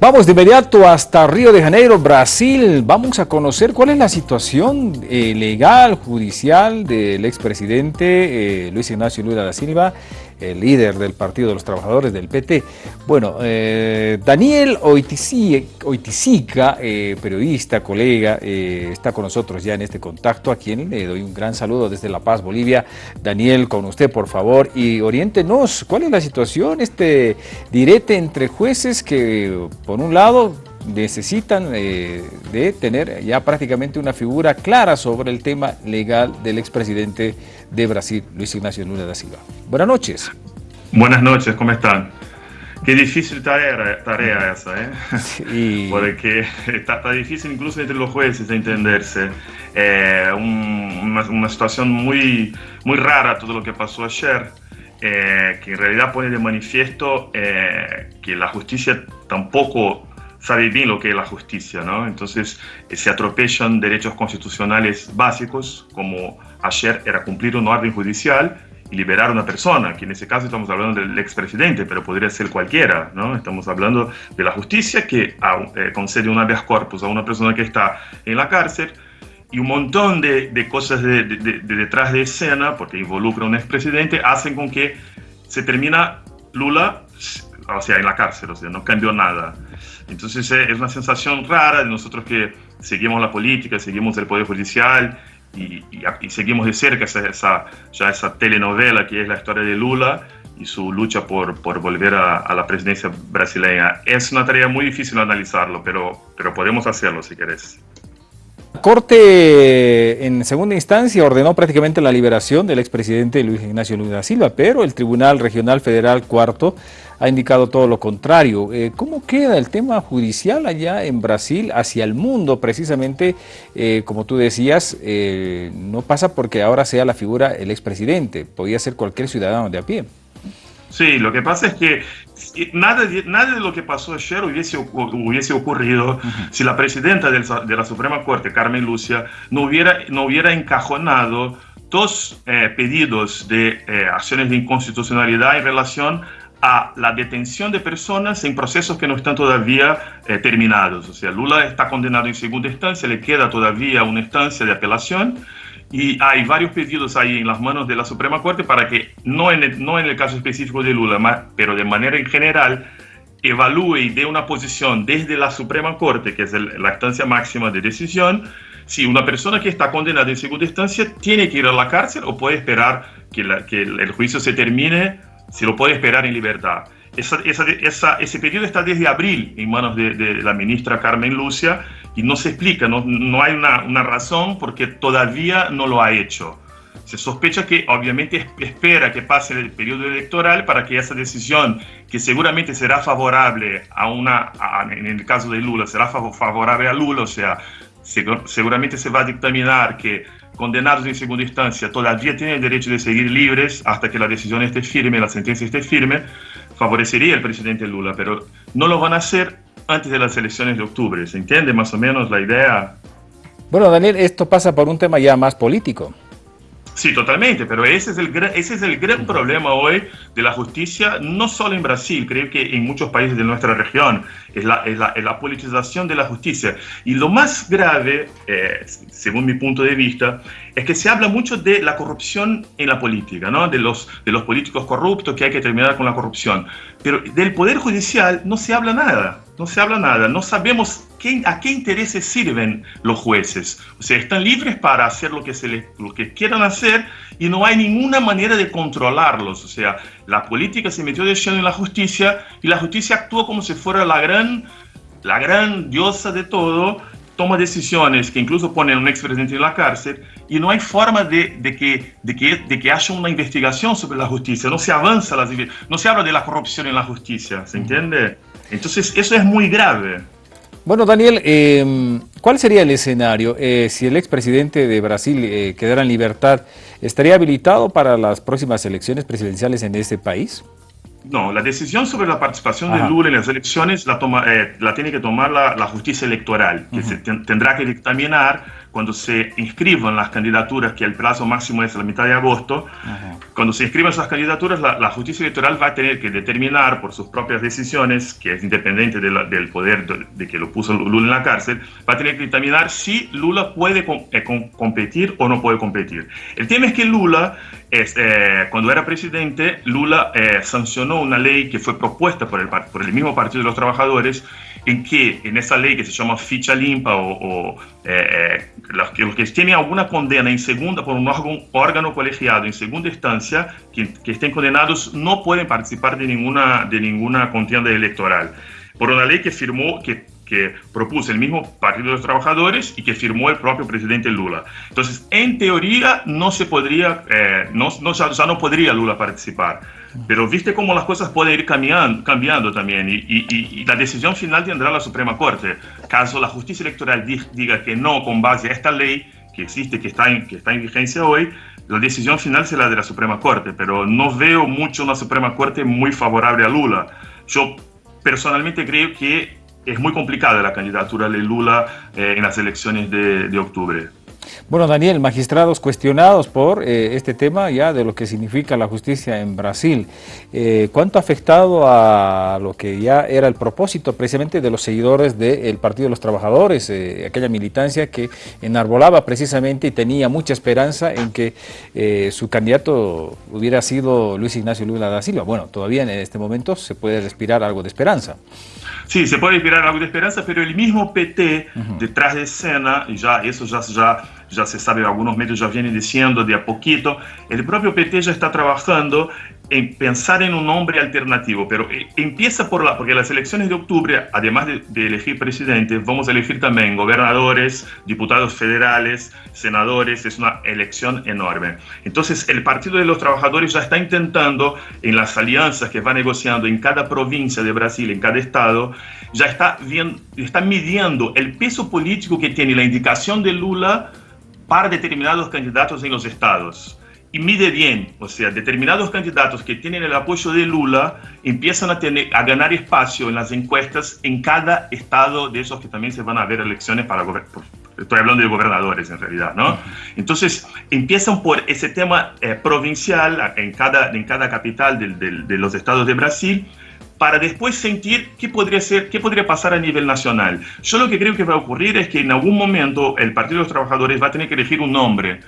Vamos de inmediato hasta Río de Janeiro, Brasil. Vamos a conocer cuál es la situación eh, legal, judicial del expresidente eh, Luis Ignacio Lula da Silva, el líder del Partido de los Trabajadores del PT. Bueno, eh, Daniel Oiticica, periodista, colega, está con nosotros ya en este contacto, a quien le doy un gran saludo desde La Paz, Bolivia. Daniel, con usted, por favor, y oriéntenos, ¿cuál es la situación, este direte entre jueces que por un lado, necesitan eh, de tener ya prácticamente una figura clara sobre el tema legal del expresidente de Brasil, Luis Ignacio Lula da Silva. Buenas noches. Buenas noches, ¿cómo están? Qué difícil tarea, tarea esa, ¿eh? Porque está, difícil incluso entre los jueces de entenderse. Eh, una, una, situación muy, muy rara todo lo que pasó ayer. Eh, que en realidad pone de manifiesto eh, que la justicia tampoco sabe bien lo que es la justicia, ¿no? Entonces eh, se atropellan derechos constitucionales básicos, como ayer era cumplir una orden judicial y liberar a una persona, que en ese caso estamos hablando del expresidente, pero podría ser cualquiera, ¿no? Estamos hablando de la justicia que concede un habeas corpus a una persona que está en la cárcel, y un montón de, cosas de, detrás de escena, porque involucra a un expresidente, hacen con que se termina Lula, o sea, en la cárcel, o sea, no cambió nada. Entonces eh, es una sensación rara de nosotros que seguimos la política, seguimos el Poder Judicial y, seguimos de cerca esa, ya esa telenovela que es la historia de Lula y su lucha por, por volver a, a, la presidencia brasileña. Es una tarea muy difícil analizarlo, pero, pero podemos hacerlo si querés. Corte en segunda instancia ordenó prácticamente la liberación del expresidente Luis Ignacio Lula Silva, pero el Tribunal Regional Federal Cuarto ha indicado todo lo contrario. Eh, ¿Cómo queda el tema judicial allá en Brasil hacia el mundo? Precisamente, eh, como tú decías, eh, no pasa porque ahora sea la figura el expresidente, podría ser cualquier ciudadano de a pie. Sí, lo que pasa es que nada de, nada de lo que pasó ayer hubiese, hubiese ocurrido si la presidenta de la Suprema Corte, Carmen Lucia, no hubiera, no hubiera encajonado dos eh, pedidos de eh, acciones de inconstitucionalidad en relación a la detención de personas en procesos que no están todavía eh, terminados. O sea, Lula está condenado en segunda instancia, le queda todavía una instancia de apelación y hay varios pedidos ahí en las manos de la Suprema Corte para que, no en el, no en el caso específico de Lula, pero de manera en general, evalúe y dé una posición desde la Suprema Corte, que es la instancia máxima de decisión, si una persona que está condenada en segunda instancia tiene que ir a la cárcel o puede esperar que, el juicio se termine, si lo puede esperar en libertad. Ese pedido está desde abril en manos de, de, la ministra Carmen Lucia y no se explica, no, no hay una, una, razón porque todavía no lo ha hecho. Se sospecha que obviamente espera que pase el periodo electoral para que esa decisión, que seguramente será favorable a una, en el caso de Lula, será favorable a Lula, o sea, seguramente se va a dictaminar que condenados en segunda instancia todavía tienen el derecho de seguir libres hasta que la decisión esté firme, la sentencia esté firme, favorecería al presidente Lula, pero no lo van a hacer antes de las elecciones de octubre. ¿Se entiende más o menos la idea? Bueno, Daniel, esto pasa por un tema ya más político. Sí, totalmente, pero ese es el gran, ese es el gran problema hoy de la justicia, no solo en Brasil, creo que en muchos países de nuestra región, es la, es la, la politización de la justicia. Y lo más grave, eh, según mi punto de vista, es que se habla mucho de la corrupción en la política, ¿no? de, los, de los políticos corruptos, que hay que terminar con la corrupción. Pero del Poder Judicial no se habla nada, no se habla nada, no sabemos a qué intereses sirven los jueces. O sea, están libres para hacer lo que, se les, lo que quieran hacer y no hay ninguna manera de controlarlos. O sea, la política se metió de lleno en la justicia y la justicia actuó como si fuera la gran, la gran diosa de todo, toma decisiones que incluso ponen a un expresidente en la cárcel y no hay forma de, de, que, de, que, de que haya una investigación sobre la justicia, no se avanza, las, no se habla de la corrupción en la justicia, ¿se entiende? Entonces eso es muy grave. Bueno, Daniel, em, ¿cuál sería el escenario eh, si el expresidente de Brasil eh, quedara en libertad? ¿Estaría habilitado para las próximas elecciones presidenciales en este país? No, la decisión sobre la participación de Lula en las elecciones la, toma, eh, la tiene que tomar la, justicia electoral, que se tendrá que dictaminar cuando se inscriban las candidaturas, que el plazo máximo es la mitad de agosto, cuando se inscriban esas candidaturas, la, justicia electoral va a tener que determinar por sus propias decisiones, que es independiente del poder de, que lo puso Lula en la cárcel, va a tener que determinar si Lula puede eh, competir o no puede competir. El tema es que Lula, eh, cuando era presidente, Lula eh, sancionó una ley que fue propuesta por el, por el mismo Partido de los Trabajadores, en que en esa ley que se llama ficha limpa o, eh, eh, los, que, los, que, tienen alguna condena en segunda por un órgano, colegiado en segunda instancia que, que, estén condenados no pueden participar de ninguna, de ninguna contienda electoral. Por una ley que firmó, que que propuso el mismo Partido de los Trabajadores y que firmó el propio presidente Lula. Entonces, en teoría, no se podría, eh, no, no, ya no podría Lula participar. Pero viste cómo las cosas pueden ir cambiando, cambiando también y, y, y, la decisión final tendrá la Suprema Corte. Caso la justicia electoral diga que no con base a esta ley que existe, que está en, que está en vigencia hoy, la decisión final será de la Suprema Corte. Pero no veo mucho una Suprema Corte muy favorable a Lula. Yo personalmente creo que es muy complicada la candidatura de Lula eh, en las elecciones de, de octubre. Bueno, Daniel, magistrados cuestionados por eh, este tema ya de lo que significa la justicia en Brasil. Eh, ¿Cuánto ha afectado a lo que ya era el propósito precisamente de los seguidores del Partido de los Trabajadores, eh, aquella militancia que enarbolaba precisamente y tenía mucha esperanza en que su candidato hubiera sido Luis Ignacio Lula da Silva? Bueno, todavía en este momento se puede respirar algo de esperanza. Sí, se puede respirar algo de esperanza, pero el mismo PT detrás de escena, y ya eso ya, ya ya se sabe, algunos medios ya vienen diciendo de a poquito, el propio PT ya está trabajando en pensar en un nombre alternativo, pero eh, empieza por la, porque las elecciones de octubre, además de, elegir presidente, vamos a elegir también gobernadores, diputados federales, senadores, es una elección enorme. Entonces, el Partido de los Trabajadores ya está intentando, en las alianzas que va negociando en cada provincia de Brasil, en cada estado, ya está, bien, está midiendo el peso político que tiene la indicación de Lula para determinados candidatos en los estados. Y mide bien, o sea, determinados candidatos que tienen el apoyo de Lula empiezan a, tener, a ganar espacio en las encuestas en cada estado de esos que también se van a ver elecciones para estoy hablando de gobernadores en realidad, ¿no? Entonces empiezan por ese tema eh, provincial en cada, en cada capital de, de los estados de Brasil para después sentir qué podría, ser, qué podría pasar a nivel nacional. Yo lo que creo que va a ocurrir es que en algún momento el Partido de los Trabajadores va a tener que elegir un nombre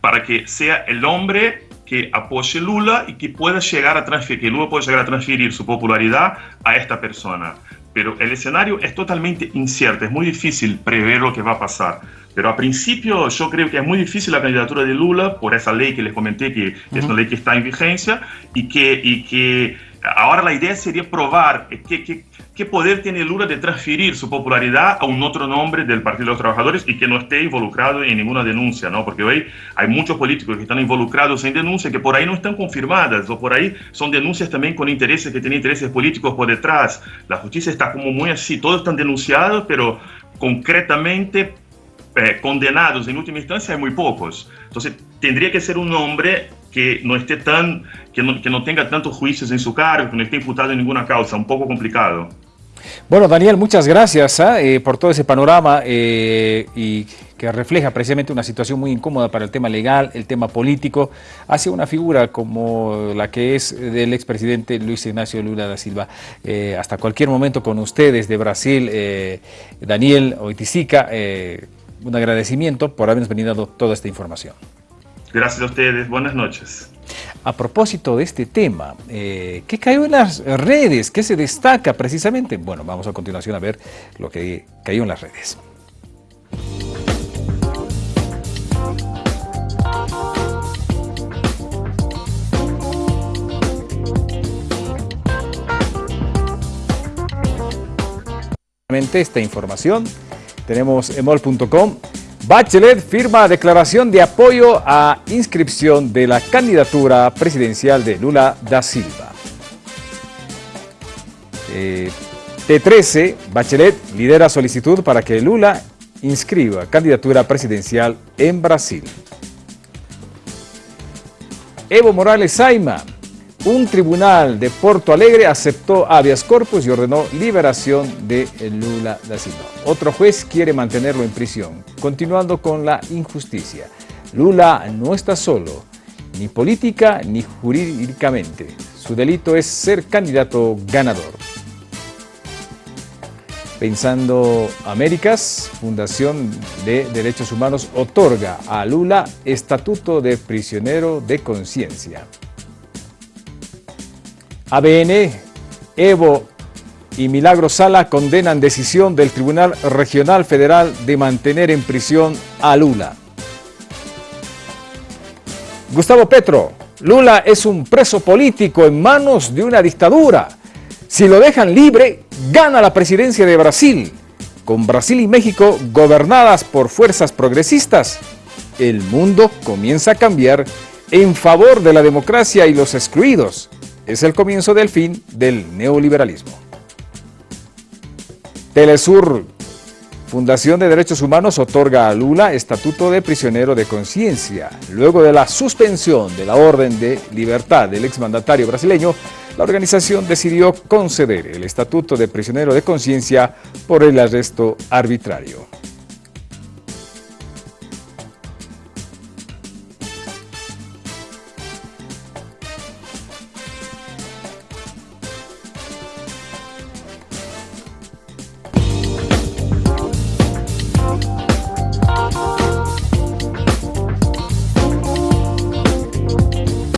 para que sea el hombre que apoye Lula y que pueda llegar a transferir, que Lula pueda llegar a transferir su popularidad a esta persona. Pero el escenario es totalmente incierto, es muy difícil prever lo que va a pasar. Pero a principio yo creo que es muy difícil la candidatura de Lula por esa ley que les comenté, que es una ley que está en vigencia y que, y que ahora la idea sería probar qué, qué, poder tiene Lula de transferir su popularidad a un otro nombre del Partido de los Trabajadores y que no esté involucrado en ninguna denuncia, ¿no? Porque hoy hay muchos políticos que están involucrados en denuncias que por ahí no están confirmadas o por ahí son denuncias también con intereses que tienen intereses políticos por detrás. La justicia está como muy así, todos están denunciados, pero concretamente eh, condenados en última instancia hay muy pocos. Entonces tendría que ser un nombre que no esté tan, que no, que no tenga tantos juicios en su cargo, que no esté imputado en ninguna causa, un poco complicado. Bueno, Daniel, muchas gracias ¿ah? eh, por todo ese panorama eh, y que refleja precisamente una situación muy incómoda para el tema legal, el tema político, hacia una figura como la que es del expresidente Luis Ignacio Lula da Silva. Eh, hasta cualquier momento con ustedes de Brasil, Daniel Oiticica, un agradecimiento por habernos venido toda esta información. Gracias a ustedes, buenas noches. A propósito de este tema, eh, ¿qué cayó en las redes? ¿Qué se destaca precisamente? Bueno, vamos a continuación a ver lo que cayó en las redes. Esta información tenemos emol.com Bachelet firma declaración de apoyo a inscripción de la candidatura presidencial de Lula da Silva. Eh, T13, Bachelet lidera solicitud para que Lula inscriba candidatura presidencial en Brasil. Evo Morales Saima, Un tribunal de Porto Alegre aceptó habeas corpus y ordenó liberación de Lula da Silva. Otro juez quiere mantenerlo en prisión, continuando con la injusticia. Lula no está solo, ni política ni jurídicamente. Su delito es ser candidato ganador. Pensando Américas, Fundación de Derechos Humanos otorga a Lula Estatuto de Prisionero de Conciencia. ABN, Evo y Milagro Sala condenan decisión del Tribunal Regional Federal de mantener en prisión a Lula. Gustavo Petro, Lula es un preso político en manos de una dictadura. Si lo dejan libre, gana la presidencia de Brasil. Con Brasil y México gobernadas por fuerzas progresistas, el mundo comienza a cambiar en favor de la democracia y los excluidos es el comienzo del fin del neoliberalismo. Telesur, Fundación de Derechos Humanos, otorga a Lula estatuto de prisionero de conciencia. Luego de la suspensión de la orden de libertad del exmandatario brasileño, la organización decidió conceder el estatuto de prisionero de conciencia por el arresto arbitrario.